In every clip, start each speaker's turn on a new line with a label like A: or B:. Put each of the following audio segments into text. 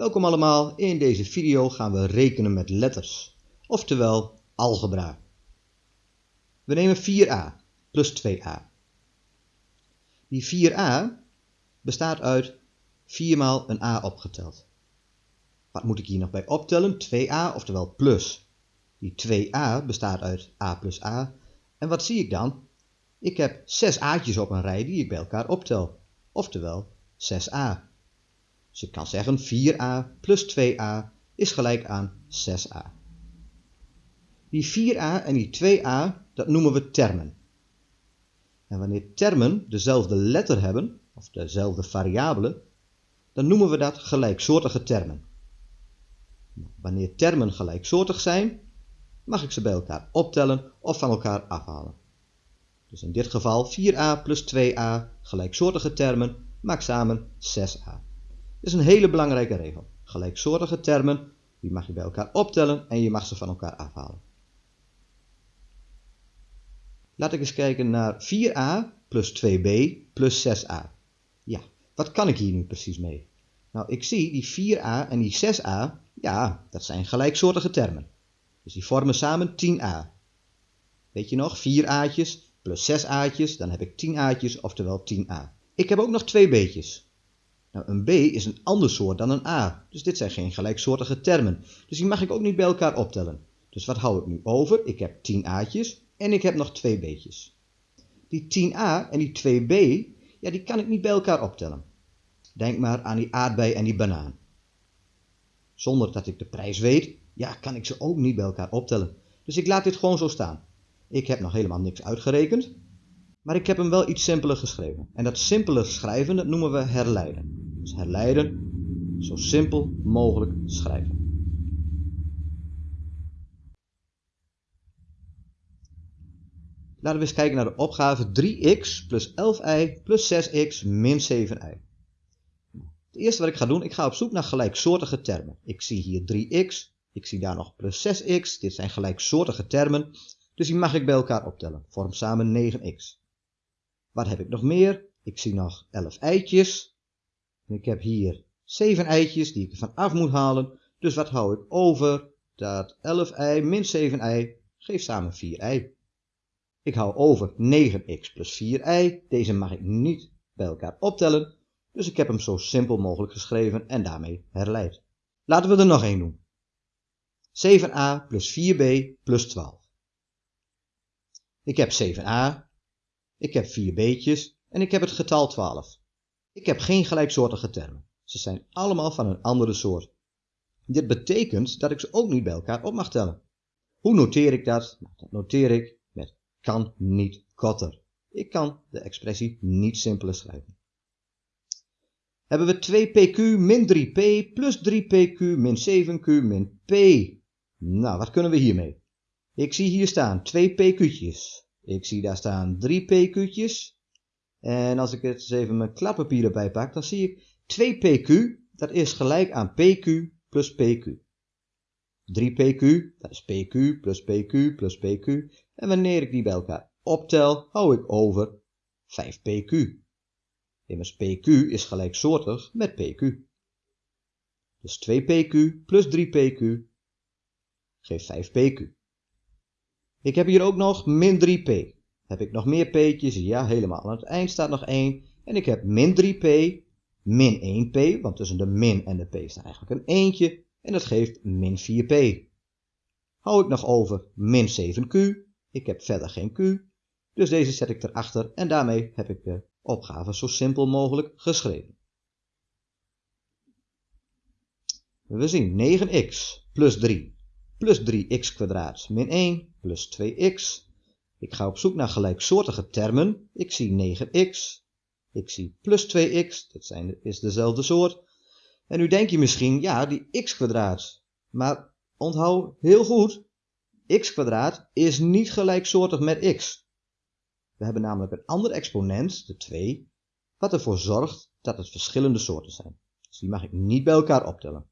A: Welkom allemaal, in deze video gaan we rekenen met letters, oftewel algebra. We nemen 4a plus 2a. Die 4a bestaat uit 4 maal een a opgeteld. Wat moet ik hier nog bij optellen? 2a, oftewel plus. Die 2a bestaat uit a plus a. En wat zie ik dan? Ik heb 6 a'tjes op een rij die ik bij elkaar optel, oftewel 6a. Dus ik kan zeggen 4a plus 2a is gelijk aan 6a. Die 4a en die 2a, dat noemen we termen. En wanneer termen dezelfde letter hebben, of dezelfde variabele, dan noemen we dat gelijksoortige termen. Wanneer termen gelijksoortig zijn, mag ik ze bij elkaar optellen of van elkaar afhalen. Dus in dit geval 4a plus 2a gelijksoortige termen maakt samen 6a. Is een hele belangrijke regel. Gelijksoortige termen, die mag je bij elkaar optellen en je mag ze van elkaar afhalen. Laat ik eens kijken naar 4a plus 2b plus 6a. Ja, wat kan ik hier nu precies mee? Nou, ik zie die 4a en die 6a, ja, dat zijn gelijksoortige termen. Dus die vormen samen 10a. Weet je nog, 4 a'tjes plus 6 a'tjes, dan heb ik 10 a'tjes, oftewel 10a. Ik heb ook nog twee b'tjes. Nou, een b is een ander soort dan een a, dus dit zijn geen gelijksoortige termen. Dus die mag ik ook niet bij elkaar optellen. Dus wat hou ik nu over? Ik heb 10 a'tjes en ik heb nog twee b'tjes. Die 10a en die 2b, ja, die kan ik niet bij elkaar optellen. Denk maar aan die aardbei en die banaan. Zonder dat ik de prijs weet, ja, kan ik ze ook niet bij elkaar optellen. Dus ik laat dit gewoon zo staan. Ik heb nog helemaal niks uitgerekend, maar ik heb hem wel iets simpeler geschreven. En dat simpeler schrijven, dat noemen we herleiden. Dus herleiden, zo simpel mogelijk schrijven. Laten we eens kijken naar de opgave 3x plus 11y plus 6x min 7y. Het eerste wat ik ga doen, ik ga op zoek naar gelijksoortige termen. Ik zie hier 3x, ik zie daar nog plus 6x, dit zijn gelijksoortige termen, dus die mag ik bij elkaar optellen. Vorm samen 9x. Wat heb ik nog meer? Ik zie nog 11 eitjes. En ik heb hier 7 eitjes die ik ervan af moet halen. Dus wat hou ik over? Dat 11i min 7i geeft samen 4i. Ik hou over 9x plus 4i. Deze mag ik niet bij elkaar optellen. Dus ik heb hem zo simpel mogelijk geschreven en daarmee herleid. Laten we er nog één doen. 7a plus 4b plus 12. Ik heb 7a, ik heb 4 b'tjes en ik heb het getal 12. Ik heb geen gelijksoortige termen. Ze zijn allemaal van een andere soort. Dit betekent dat ik ze ook niet bij elkaar op mag tellen. Hoe noteer ik dat? Nou, dat noteer ik met kan niet korter. Ik kan de expressie niet simpeler schrijven. Hebben we 2pq min 3p plus 3pq min 7q min p. Nou, wat kunnen we hiermee? Ik zie hier staan 2 pq'tjes. Ik zie daar staan 3 pq'tjes. En als ik het eens even mijn klappapier erbij pak, dan zie ik 2 pq, dat is gelijk aan pq plus pq. 3 pq, dat is pq plus pq plus pq. En wanneer ik die bij elkaar optel, hou ik over 5 pq. Immers pq is gelijksoortig met pq. Dus 2 pq plus 3 pq geeft 5 pq. Ik heb hier ook nog min 3p. Heb ik nog meer p'tjes? Ja, helemaal. Aan het eind staat nog 1. En ik heb min 3p, min 1p, want tussen de min en de p staat eigenlijk een eentje. En dat geeft min 4p. Hou ik nog over min 7q. Ik heb verder geen q. Dus deze zet ik erachter en daarmee heb ik de opgave zo simpel mogelijk geschreven. We zien 9x plus 3 plus 3x kwadraat min 1 plus 2x. Ik ga op zoek naar gelijksoortige termen. Ik zie 9x. Ik zie plus 2x. Dat zijn, is dezelfde soort. En nu denk je misschien, ja, die x kwadraat. Maar onthoud heel goed, x kwadraat is niet gelijksoortig met x. We hebben namelijk een ander exponent, de 2, wat ervoor zorgt dat het verschillende soorten zijn. Dus die mag ik niet bij elkaar optellen.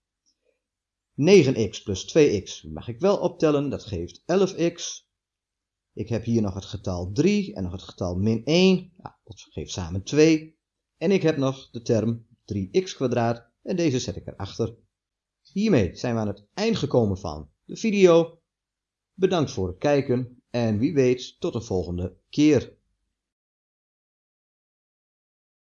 A: 9x plus 2x mag ik wel optellen, dat geeft 11x. Ik heb hier nog het getal 3 en nog het getal min 1, nou, dat geeft samen 2. En ik heb nog de term 3x kwadraat en deze zet ik erachter. Hiermee zijn we aan het eind gekomen van de video. Bedankt voor het kijken en wie weet tot de volgende keer.